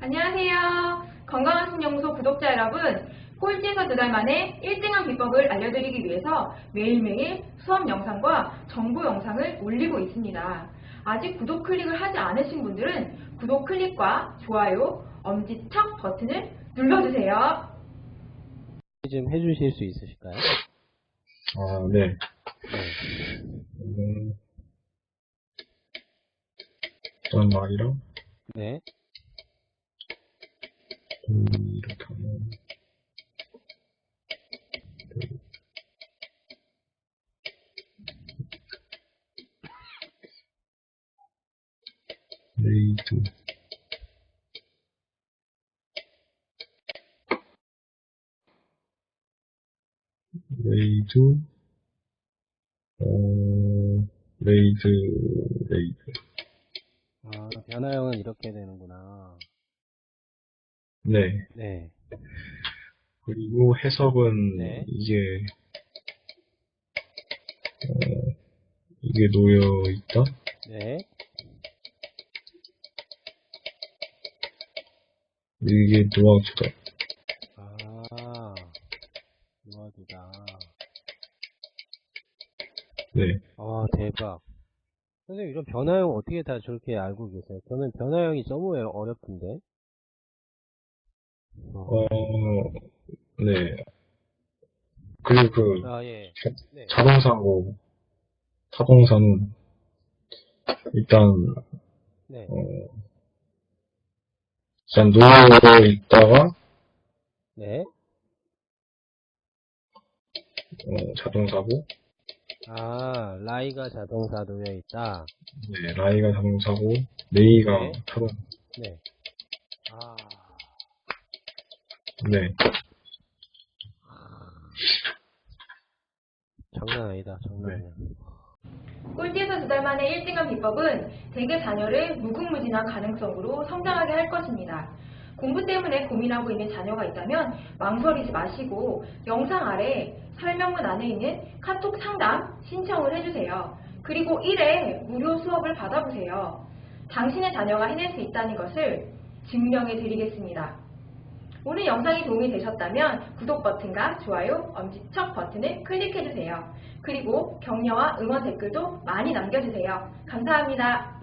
안녕하세요. 건강한 신연구소 구독자 여러분. 꼴찌에서 두 달 만에 1등한 비법을 알려드리기 위해서 매일매일 수업 영상과 정보 영상을 올리고 있습니다. 아직 구독 클릭을 하지 않으신 분들은 구독 클릭과 좋아요, 엄지척 버튼을 눌러주세요. 좀 해주실 수 있으실까요? 아, 네. 네. 음, 일단 말이랑, 네. 음, 이렇게 하면, 네. 레이드, 레이드, 어, laid, laid. 아, 변화형은 이렇게 되는구나. 네. 네. 그리고 해석은 네. 이게 어, 이게 놓여 있다. 네. 이게 놓아주다. 아, 도와주다. 네. 아, 대박. 선생님, 이런 변화형 어떻게 다 저렇게 알고 계세요? 저는 변화형이 너무 어렵던데. 어. 어, 네. 그리고 그 아, 예. 자- 네. 자동사고 타동사는 일단 네. 어, 일단 놓여 있다가 네. 어, 자동사고 아, 라이가 자동사 놓여 있다. 네, 라이가 자동사고 레이가 네. 타동. 네. 아, 네. 장난 아니다, 장난 아니야. 꼴찌에서 두 달 만에 1등한 비법은 대개 자녀를 무궁무진한 가능성으로 성장하게 할 것입니다. 공부 때문에 고민하고 있는 자녀가 있다면 망설이지 마시고 영상 아래 설명문 안에 있는 카톡 상담 신청을 해주세요. 그리고 1회 무료 수업을 받아보세요. 당신의 자녀가 해낼 수 있다는 것을 증명해 드리겠습니다. 오늘 영상이 도움이 되셨다면 구독 버튼과 좋아요, 엄지척 버튼을 클릭해주세요. 그리고 격려와 응원 댓글도 많이 남겨주세요. 감사합니다.